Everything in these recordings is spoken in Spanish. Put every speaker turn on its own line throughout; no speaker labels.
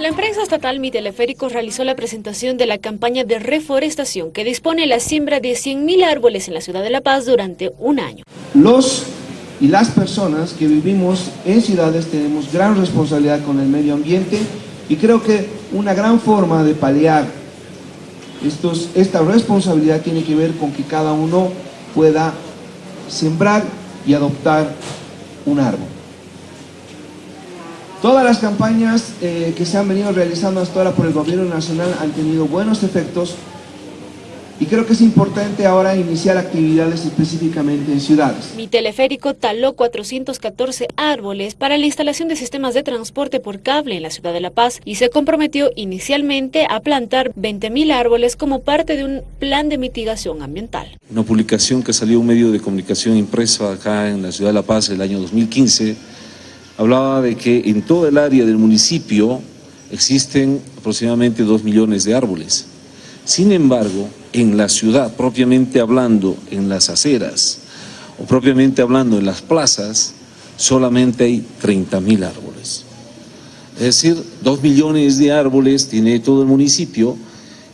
La empresa estatal Mi Teleféricos realizó la presentación de la campaña de reforestación que dispone la siembra de 100.000 árboles en la ciudad de La Paz durante un año.
Los y las personas que vivimos en ciudades tenemos gran responsabilidad con el medio ambiente y creo que una gran forma de paliar estos, esta responsabilidad tiene que ver con que cada uno pueda sembrar y adoptar un árbol. Todas las campañas eh, que se han venido realizando hasta ahora por el gobierno nacional han tenido buenos efectos y creo que es importante ahora iniciar actividades específicamente en ciudades.
Mi teleférico taló 414 árboles para la instalación de sistemas de transporte por cable en la ciudad de La Paz y se comprometió inicialmente a plantar 20.000 árboles como parte de un plan de mitigación ambiental.
Una publicación que salió en un medio de comunicación impreso acá en la ciudad de La Paz el año 2015 hablaba de que en todo el área del municipio existen aproximadamente dos millones de árboles. Sin embargo, en la ciudad, propiamente hablando, en las aceras, o propiamente hablando en las plazas, solamente hay 30 mil árboles. Es decir, dos millones de árboles tiene todo el municipio,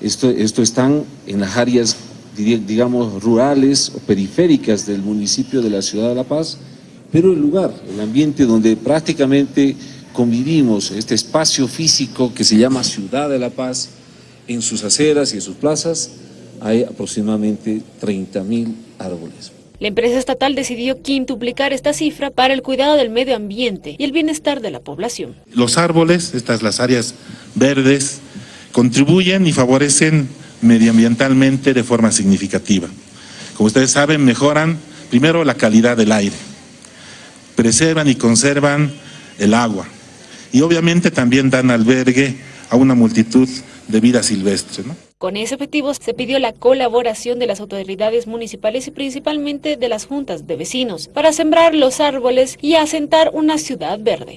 esto, esto están en las áreas, digamos, rurales o periféricas del municipio de la ciudad de La Paz, pero el lugar, el ambiente donde prácticamente convivimos, este espacio físico que se llama Ciudad de la Paz, en sus aceras y en sus plazas hay aproximadamente 30 mil árboles.
La empresa estatal decidió quintuplicar esta cifra para el cuidado del medio ambiente y el bienestar de la población.
Los árboles, estas las áreas verdes, contribuyen y favorecen medioambientalmente de forma significativa. Como ustedes saben, mejoran primero la calidad del aire, preservan y conservan el agua y obviamente también dan albergue a una multitud de vida silvestre.
Con ese objetivo se pidió la colaboración de las autoridades municipales y principalmente de las juntas de vecinos para sembrar los árboles y asentar una ciudad verde.